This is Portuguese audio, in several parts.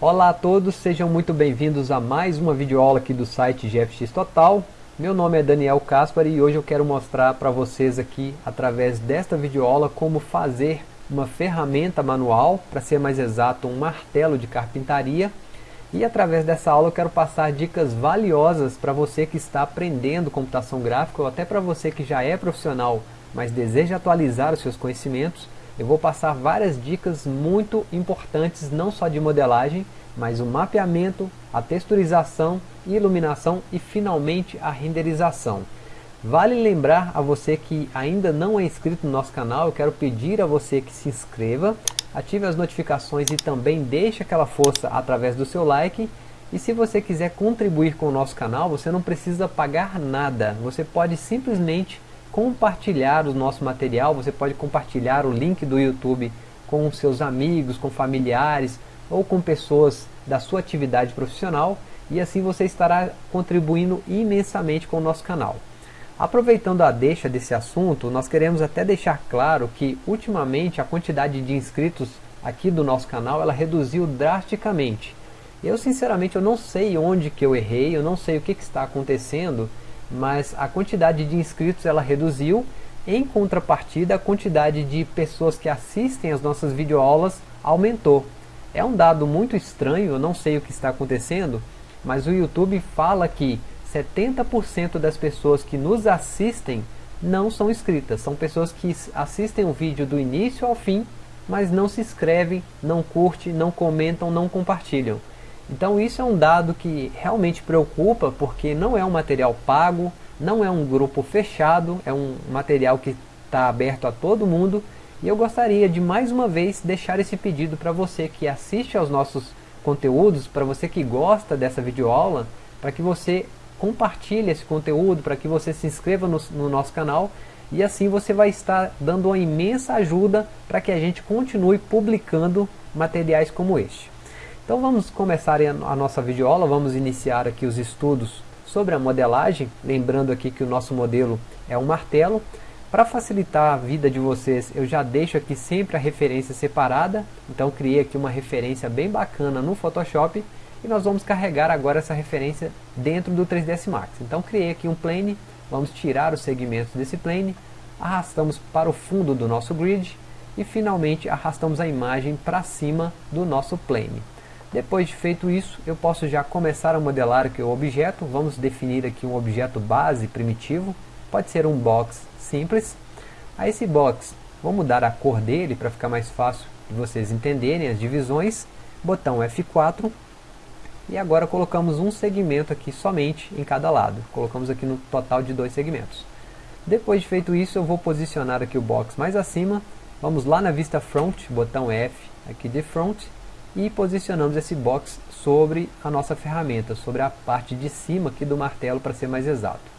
Olá a todos, sejam muito bem-vindos a mais uma videoaula aqui do site GFX Total. Meu nome é Daniel Caspari e hoje eu quero mostrar para vocês aqui, através desta videoaula, como fazer uma ferramenta manual, para ser mais exato, um martelo de carpintaria. E através dessa aula eu quero passar dicas valiosas para você que está aprendendo computação gráfica ou até para você que já é profissional, mas deseja atualizar os seus conhecimentos eu vou passar várias dicas muito importantes, não só de modelagem, mas o mapeamento, a texturização, iluminação e finalmente a renderização. Vale lembrar a você que ainda não é inscrito no nosso canal, eu quero pedir a você que se inscreva, ative as notificações e também deixe aquela força através do seu like. E se você quiser contribuir com o nosso canal, você não precisa pagar nada, você pode simplesmente compartilhar o nosso material, você pode compartilhar o link do YouTube com seus amigos, com familiares ou com pessoas da sua atividade profissional e assim você estará contribuindo imensamente com o nosso canal. Aproveitando a deixa desse assunto, nós queremos até deixar claro que ultimamente a quantidade de inscritos aqui do nosso canal ela reduziu drasticamente. Eu sinceramente eu não sei onde que eu errei, eu não sei o que, que está acontecendo, mas a quantidade de inscritos ela reduziu, em contrapartida a quantidade de pessoas que assistem as nossas videoaulas aumentou. É um dado muito estranho, eu não sei o que está acontecendo, mas o YouTube fala que 70% das pessoas que nos assistem não são inscritas, são pessoas que assistem o vídeo do início ao fim, mas não se inscrevem, não curtem, não comentam, não compartilham. Então isso é um dado que realmente preocupa, porque não é um material pago, não é um grupo fechado, é um material que está aberto a todo mundo, e eu gostaria de mais uma vez deixar esse pedido para você que assiste aos nossos conteúdos, para você que gosta dessa videoaula, para que você compartilhe esse conteúdo, para que você se inscreva no, no nosso canal, e assim você vai estar dando uma imensa ajuda para que a gente continue publicando materiais como este. Então vamos começar a nossa videoaula, vamos iniciar aqui os estudos sobre a modelagem, lembrando aqui que o nosso modelo é um martelo. Para facilitar a vida de vocês, eu já deixo aqui sempre a referência separada, então criei aqui uma referência bem bacana no Photoshop, e nós vamos carregar agora essa referência dentro do 3ds Max. Então criei aqui um plane, vamos tirar os segmentos desse plane, arrastamos para o fundo do nosso grid, e finalmente arrastamos a imagem para cima do nosso plane. Depois de feito isso, eu posso já começar a modelar aqui o objeto. Vamos definir aqui um objeto base primitivo. Pode ser um box simples. A esse box, vou mudar a cor dele para ficar mais fácil de vocês entenderem as divisões. Botão F4. E agora colocamos um segmento aqui somente em cada lado. Colocamos aqui no total de dois segmentos. Depois de feito isso, eu vou posicionar aqui o box mais acima. Vamos lá na vista front, botão F aqui de front e posicionamos esse box sobre a nossa ferramenta, sobre a parte de cima aqui do martelo para ser mais exato.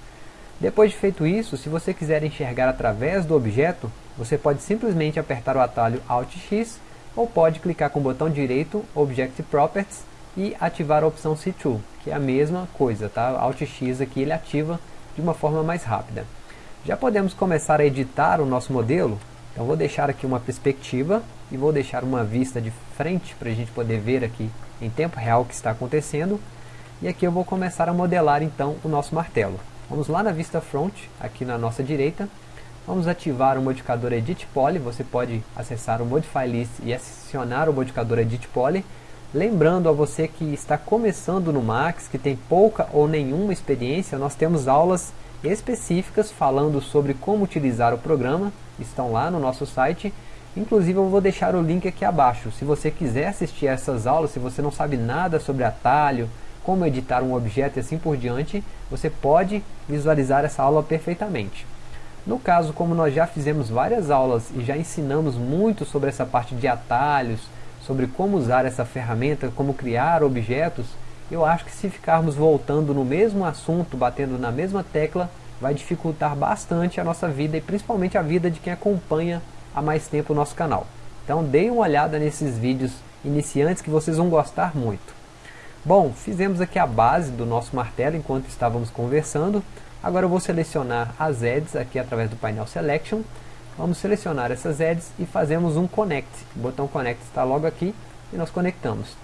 Depois de feito isso, se você quiser enxergar através do objeto, você pode simplesmente apertar o atalho Alt X ou pode clicar com o botão direito Object Properties e ativar a opção C2, que é a mesma coisa, tá? Alt X aqui ele ativa de uma forma mais rápida. Já podemos começar a editar o nosso modelo, então vou deixar aqui uma perspectiva e vou deixar uma vista de frente para a gente poder ver aqui em tempo real o que está acontecendo. E aqui eu vou começar a modelar então o nosso martelo. Vamos lá na vista front, aqui na nossa direita. Vamos ativar o modificador Edit Poly, você pode acessar o Modify List e acionar o modificador Edit Poly. Lembrando a você que está começando no Max, que tem pouca ou nenhuma experiência, nós temos aulas específicas falando sobre como utilizar o programa, estão lá no nosso site. Inclusive eu vou deixar o link aqui abaixo. Se você quiser assistir essas aulas, se você não sabe nada sobre atalho, como editar um objeto e assim por diante, você pode visualizar essa aula perfeitamente. No caso, como nós já fizemos várias aulas e já ensinamos muito sobre essa parte de atalhos, sobre como usar essa ferramenta, como criar objetos, eu acho que se ficarmos voltando no mesmo assunto, batendo na mesma tecla, vai dificultar bastante a nossa vida e principalmente a vida de quem acompanha há mais tempo o nosso canal. Então deem uma olhada nesses vídeos iniciantes que vocês vão gostar muito. Bom, fizemos aqui a base do nosso martelo enquanto estávamos conversando. Agora eu vou selecionar as edges aqui através do painel Selection. Vamos selecionar essas edges e fazemos um Connect. O botão Connect está logo aqui e nós conectamos.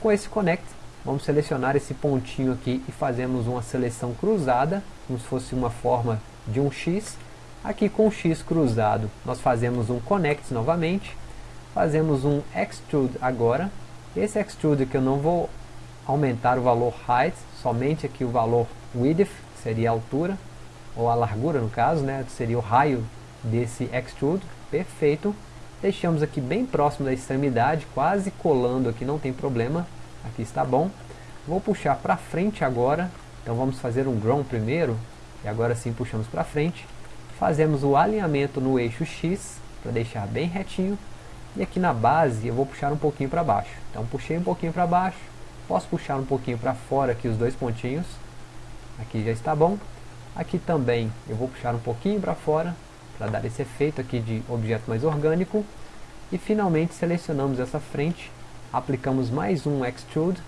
Com esse Connect, vamos selecionar esse pontinho aqui e fazemos uma seleção cruzada, como se fosse uma forma de um X. Aqui com X cruzado, nós fazemos um Connect novamente, fazemos um Extrude agora. Esse Extrude que eu não vou aumentar o valor Height, somente aqui o valor Width, que seria a altura, ou a largura no caso, né, seria o raio desse Extrude, perfeito. Deixamos aqui bem próximo da extremidade, quase colando aqui, não tem problema, aqui está bom. Vou puxar para frente agora, então vamos fazer um Grown primeiro, e agora sim puxamos para frente. Fazemos o alinhamento no eixo X, para deixar bem retinho, e aqui na base eu vou puxar um pouquinho para baixo. Então puxei um pouquinho para baixo, posso puxar um pouquinho para fora aqui os dois pontinhos, aqui já está bom. Aqui também eu vou puxar um pouquinho para fora, para dar esse efeito aqui de objeto mais orgânico. E finalmente selecionamos essa frente, aplicamos mais um Extrude,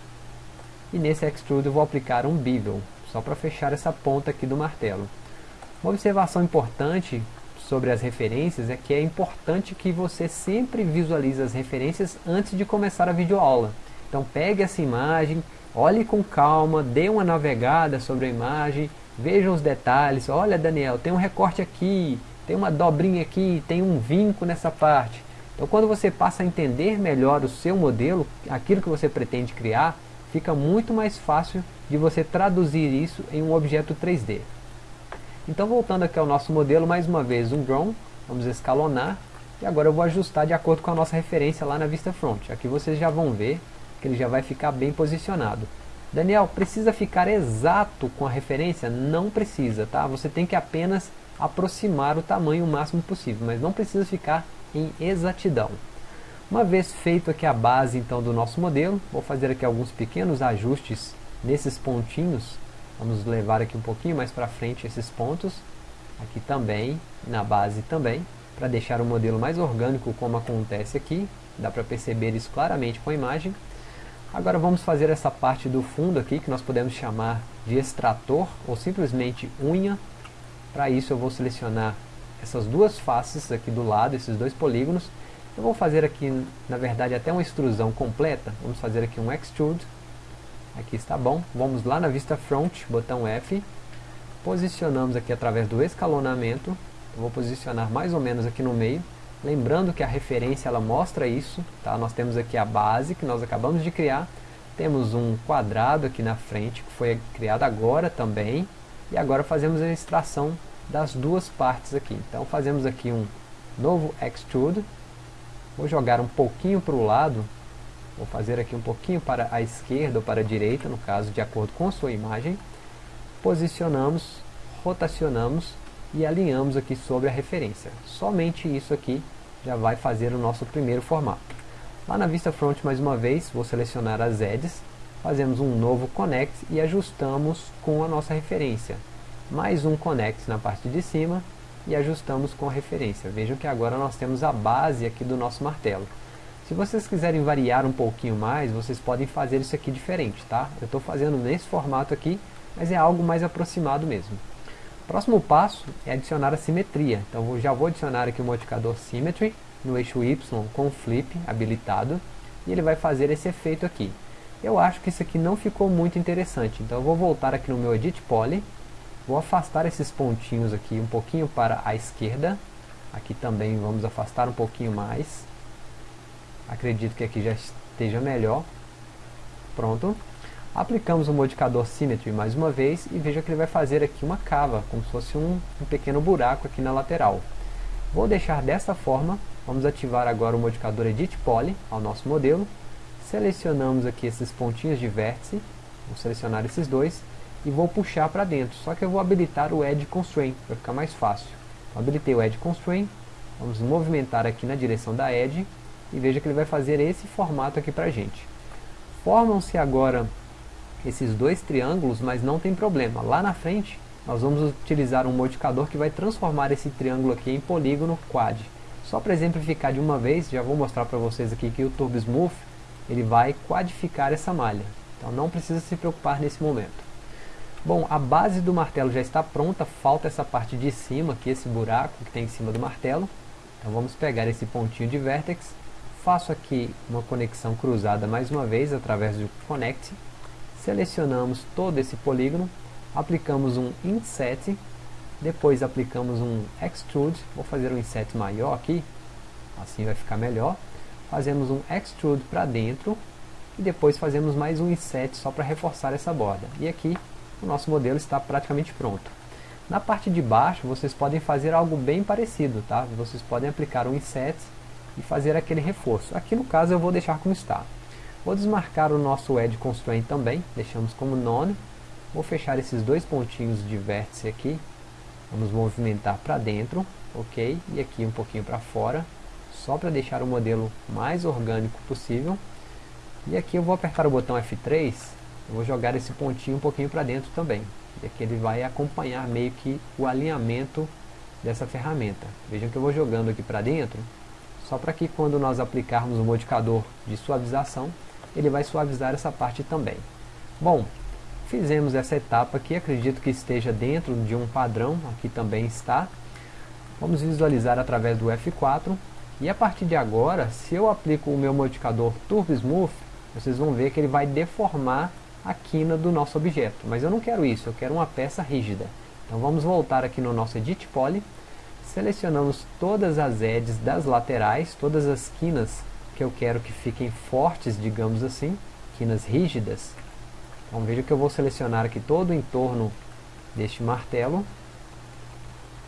e nesse Extrude eu vou aplicar um Bevel, só para fechar essa ponta aqui do martelo. Uma observação importante sobre as referências é que é importante que você sempre visualize as referências antes de começar a videoaula. Então pegue essa imagem, olhe com calma, dê uma navegada sobre a imagem, veja os detalhes, olha Daniel, tem um recorte aqui, tem uma dobrinha aqui, tem um vinco nessa parte. Então quando você passa a entender melhor o seu modelo, aquilo que você pretende criar, fica muito mais fácil de você traduzir isso em um objeto 3D. Então voltando aqui ao nosso modelo, mais uma vez um drone, vamos escalonar, e agora eu vou ajustar de acordo com a nossa referência lá na vista front. Aqui vocês já vão ver que ele já vai ficar bem posicionado. Daniel, precisa ficar exato com a referência? Não precisa, tá? Você tem que apenas aproximar o tamanho o máximo possível, mas não precisa ficar em exatidão. Uma vez feito aqui a base então do nosso modelo, vou fazer aqui alguns pequenos ajustes nesses pontinhos. Vamos levar aqui um pouquinho mais para frente esses pontos, aqui também, na base também, para deixar o modelo mais orgânico como acontece aqui. Dá para perceber isso claramente com a imagem. Agora vamos fazer essa parte do fundo aqui, que nós podemos chamar de extrator, ou simplesmente unha, para isso eu vou selecionar essas duas faces aqui do lado, esses dois polígonos. Eu vou fazer aqui, na verdade, até uma extrusão completa. Vamos fazer aqui um Extrude. Aqui está bom. Vamos lá na vista front, botão F. Posicionamos aqui através do escalonamento. Eu vou posicionar mais ou menos aqui no meio. Lembrando que a referência ela mostra isso. Tá? Nós temos aqui a base que nós acabamos de criar. Temos um quadrado aqui na frente que foi criado agora também. E agora fazemos a extração das duas partes aqui. Então fazemos aqui um novo Extrude. Vou jogar um pouquinho para o lado. Vou fazer aqui um pouquinho para a esquerda ou para a direita, no caso, de acordo com a sua imagem. Posicionamos, rotacionamos e alinhamos aqui sobre a referência. Somente isso aqui já vai fazer o nosso primeiro formato. Lá na vista front, mais uma vez, vou selecionar as edges fazemos um novo connect e ajustamos com a nossa referência. Mais um connect na parte de cima e ajustamos com a referência. Vejam que agora nós temos a base aqui do nosso martelo. Se vocês quiserem variar um pouquinho mais, vocês podem fazer isso aqui diferente, tá? Eu estou fazendo nesse formato aqui, mas é algo mais aproximado mesmo. Próximo passo é adicionar a simetria. Então eu já vou adicionar aqui o modificador Symmetry no eixo Y com Flip habilitado e ele vai fazer esse efeito aqui. Eu acho que isso aqui não ficou muito interessante, então eu vou voltar aqui no meu Edit Poly, vou afastar esses pontinhos aqui um pouquinho para a esquerda, aqui também vamos afastar um pouquinho mais, acredito que aqui já esteja melhor, pronto, aplicamos o modificador Symmetry mais uma vez e veja que ele vai fazer aqui uma cava, como se fosse um, um pequeno buraco aqui na lateral. Vou deixar dessa forma, vamos ativar agora o modificador Edit Poly ao nosso modelo, Selecionamos aqui esses pontinhos de vértice, vou selecionar esses dois e vou puxar para dentro. Só que eu vou habilitar o Edge Constraint, para ficar mais fácil. Então, habilitei o Edge Constraint, vamos movimentar aqui na direção da Edge e veja que ele vai fazer esse formato aqui para a gente. Formam-se agora esses dois triângulos, mas não tem problema. Lá na frente, nós vamos utilizar um modificador que vai transformar esse triângulo aqui em polígono quad. Só para exemplificar de uma vez, já vou mostrar para vocês aqui que o Turbo Smooth ele vai quadificar essa malha. Então não precisa se preocupar nesse momento. Bom, a base do martelo já está pronta, falta essa parte de cima, aqui esse buraco que tem em cima do martelo. Então vamos pegar esse pontinho de vértex, faço aqui uma conexão cruzada mais uma vez através do Connect, selecionamos todo esse polígono, aplicamos um Inset, depois aplicamos um Extrude, vou fazer um Inset maior aqui, assim vai ficar melhor, fazemos um Extrude para dentro, e depois fazemos mais um Inset só para reforçar essa borda. E aqui o nosso modelo está praticamente pronto. Na parte de baixo vocês podem fazer algo bem parecido, tá? Vocês podem aplicar um Inset e fazer aquele reforço. Aqui no caso eu vou deixar como está. Vou desmarcar o nosso Edge Constraint também, deixamos como None. Vou fechar esses dois pontinhos de vértice aqui. Vamos movimentar para dentro, ok? E aqui um pouquinho para fora, só para deixar o modelo mais orgânico possível. E aqui eu vou apertar o botão F3, eu vou jogar esse pontinho um pouquinho para dentro também. E aqui ele vai acompanhar meio que o alinhamento dessa ferramenta. Vejam que eu vou jogando aqui para dentro, só para que quando nós aplicarmos o modificador de suavização, ele vai suavizar essa parte também. Bom, fizemos essa etapa aqui, acredito que esteja dentro de um padrão, aqui também está. Vamos visualizar através do F4, e a partir de agora, se eu aplico o meu modificador Turbo Smooth, vocês vão ver que ele vai deformar a quina do nosso objeto. Mas eu não quero isso, eu quero uma peça rígida. Então vamos voltar aqui no nosso Edit Poly, Selecionamos todas as edges das laterais, todas as quinas que eu quero que fiquem fortes, digamos assim, quinas rígidas. Então veja que eu vou selecionar aqui todo o entorno deste martelo.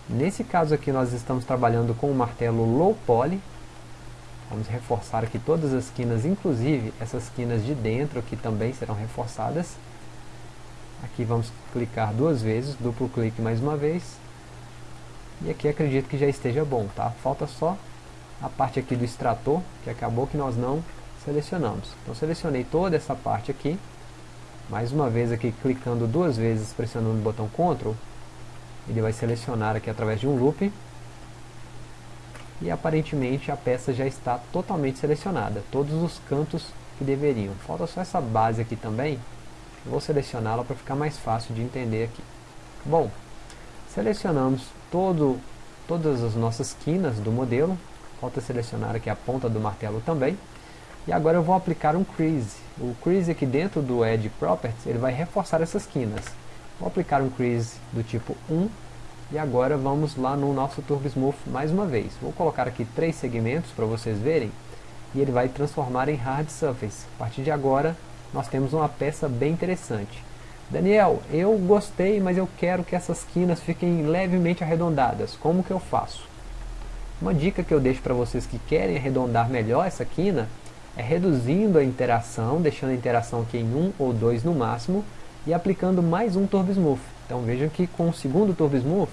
Nesse caso aqui nós estamos trabalhando com o martelo low poly. Vamos reforçar aqui todas as quinas, inclusive essas quinas de dentro aqui também serão reforçadas. Aqui vamos clicar duas vezes, duplo clique mais uma vez. E aqui acredito que já esteja bom, tá? Falta só a parte aqui do extrator, que acabou que nós não selecionamos. Então selecionei toda essa parte aqui. Mais uma vez aqui clicando duas vezes, pressionando o botão Ctrl. Ele vai selecionar aqui através de um loop. E aparentemente a peça já está totalmente selecionada. Todos os cantos que deveriam. Falta só essa base aqui também. Vou selecioná-la para ficar mais fácil de entender aqui. Bom, Selecionamos todo, todas as nossas quinas do modelo. Falta selecionar aqui a ponta do martelo também. E agora eu vou aplicar um crease. O crease aqui dentro do Edge Properties, ele vai reforçar essas quinas. Vou aplicar um crease do tipo 1. E agora vamos lá no nosso Turbo Smooth mais uma vez. Vou colocar aqui três segmentos para vocês verem. E ele vai transformar em Hard Surface. A partir de agora, nós temos uma peça bem interessante. Daniel, eu gostei, mas eu quero que essas quinas fiquem levemente arredondadas. Como que eu faço? Uma dica que eu deixo para vocês que querem arredondar melhor essa quina é reduzindo a interação, deixando a interação aqui em 1 ou 2 no máximo e aplicando mais um Turbo Smooth. Então vejam que com o segundo Turbo Smooth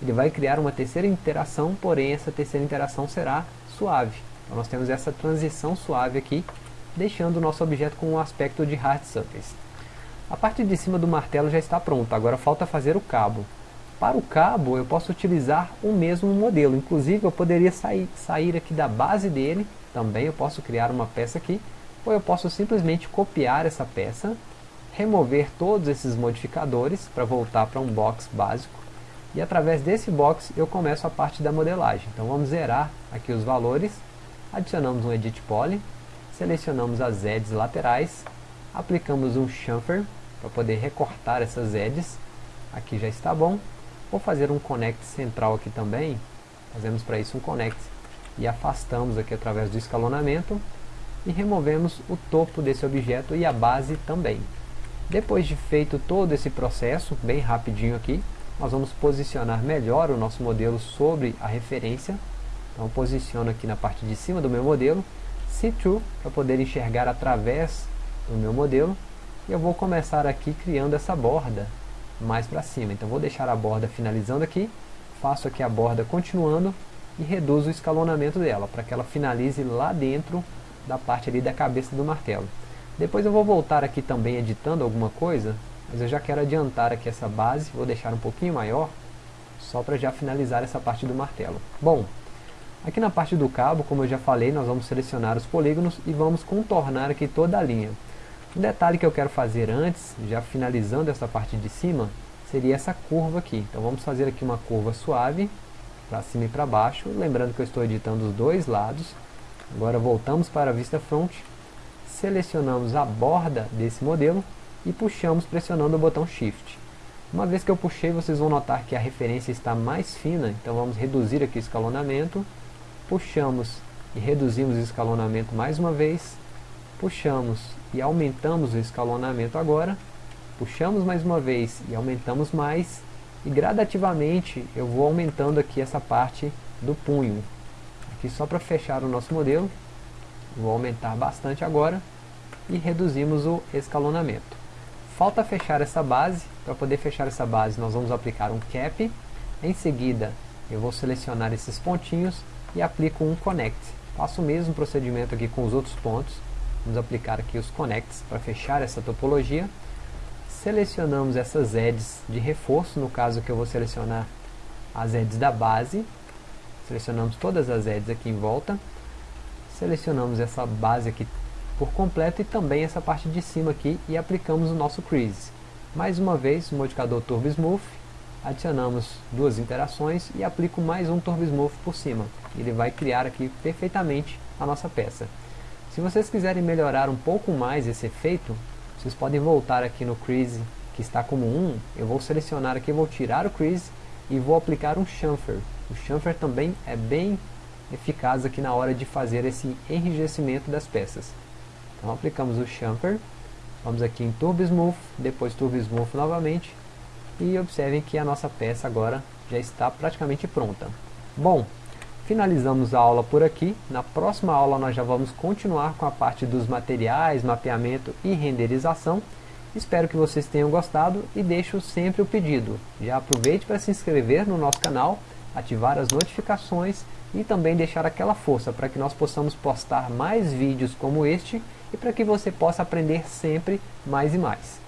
ele vai criar uma terceira interação, porém essa terceira interação será suave. Então nós temos essa transição suave aqui, deixando o nosso objeto com um aspecto de hard surface. A parte de cima do martelo já está pronta, agora falta fazer o cabo. Para o cabo eu posso utilizar o mesmo modelo, inclusive eu poderia sair, sair aqui da base dele, também eu posso criar uma peça aqui, ou eu posso simplesmente copiar essa peça, remover todos esses modificadores para voltar para um box básico, e através desse box eu começo a parte da modelagem. Então vamos zerar aqui os valores, adicionamos um Edit Poly, selecionamos as edges laterais, aplicamos um chamfer para poder recortar essas edges. Aqui já está bom. Vou fazer um connect central aqui também. Fazemos para isso um connect e afastamos aqui através do escalonamento e removemos o topo desse objeto e a base também. Depois de feito todo esse processo, bem rapidinho aqui, nós vamos posicionar melhor o nosso modelo sobre a referência. Então posiciono aqui na parte de cima do meu modelo, See Through, para poder enxergar através do meu modelo eu vou começar aqui criando essa borda mais para cima. Então vou deixar a borda finalizando aqui, faço aqui a borda continuando e reduzo o escalonamento dela, para que ela finalize lá dentro da parte ali da cabeça do martelo. Depois eu vou voltar aqui também editando alguma coisa, mas eu já quero adiantar aqui essa base, vou deixar um pouquinho maior, só para já finalizar essa parte do martelo. Bom, aqui na parte do cabo, como eu já falei, nós vamos selecionar os polígonos e vamos contornar aqui toda a linha. Um detalhe que eu quero fazer antes, já finalizando essa parte de cima, seria essa curva aqui. Então vamos fazer aqui uma curva suave, para cima e para baixo, lembrando que eu estou editando os dois lados. Agora voltamos para a vista front, selecionamos a borda desse modelo e puxamos pressionando o botão Shift. Uma vez que eu puxei, vocês vão notar que a referência está mais fina, então vamos reduzir aqui o escalonamento, puxamos e reduzimos o escalonamento mais uma vez, puxamos e aumentamos o escalonamento agora, puxamos mais uma vez e aumentamos mais, e gradativamente eu vou aumentando aqui essa parte do punho. Aqui só para fechar o nosso modelo, vou aumentar bastante agora, e reduzimos o escalonamento. Falta fechar essa base, para poder fechar essa base nós vamos aplicar um cap, em seguida eu vou selecionar esses pontinhos e aplico um connect. Faço o mesmo procedimento aqui com os outros pontos, vamos aplicar aqui os connects para fechar essa topologia. Selecionamos essas edges de reforço, no caso que eu vou selecionar as edges da base, selecionamos todas as edges aqui em volta, selecionamos essa base aqui por completo e também essa parte de cima aqui e aplicamos o nosso crease. Mais uma vez, o modificador Turbo Smooth, adicionamos duas interações e aplico mais um Turbo Smooth por cima. Ele vai criar aqui perfeitamente a nossa peça. Se vocês quiserem melhorar um pouco mais esse efeito, vocês podem voltar aqui no crease que está como 1, eu vou selecionar aqui, vou tirar o crease e vou aplicar um chamfer. O chamfer também é bem eficaz aqui na hora de fazer esse enrijecimento das peças. Então aplicamos o chamfer, vamos aqui em Turbo Smooth, depois Turbo Smooth novamente, e observem que a nossa peça agora já está praticamente pronta. Bom, finalizamos a aula por aqui, na próxima aula nós já vamos continuar com a parte dos materiais, mapeamento e renderização, Espero que vocês tenham gostado e deixo sempre o pedido. Já aproveite para se inscrever no nosso canal, ativar as notificações e também deixar aquela força para que nós possamos postar mais vídeos como este e para que você possa aprender sempre mais e mais.